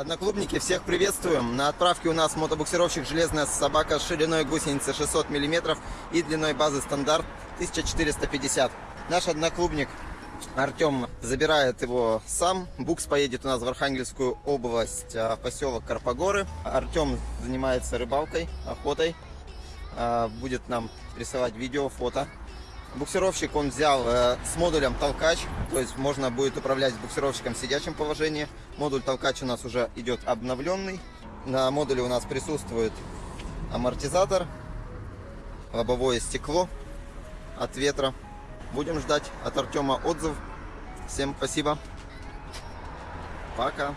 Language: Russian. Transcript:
Одноклубники, всех приветствуем. На отправке у нас мотобуксировщик «Железная собака» с шириной гусеницы 600 мм и длиной базы стандарт 1450. Наш одноклубник Артем забирает его сам. Букс поедет у нас в Архангельскую область, а, в поселок Карпогоры. Артем занимается рыбалкой, охотой. А, Будет нам рисовать видео, фото. Буксировщик он взял э, с модулем толкач, то есть можно будет управлять буксировщиком в сидячем положении. Модуль толкач у нас уже идет обновленный. На модуле у нас присутствует амортизатор, лобовое стекло от ветра. Будем ждать от Артема отзыв. Всем спасибо. Пока.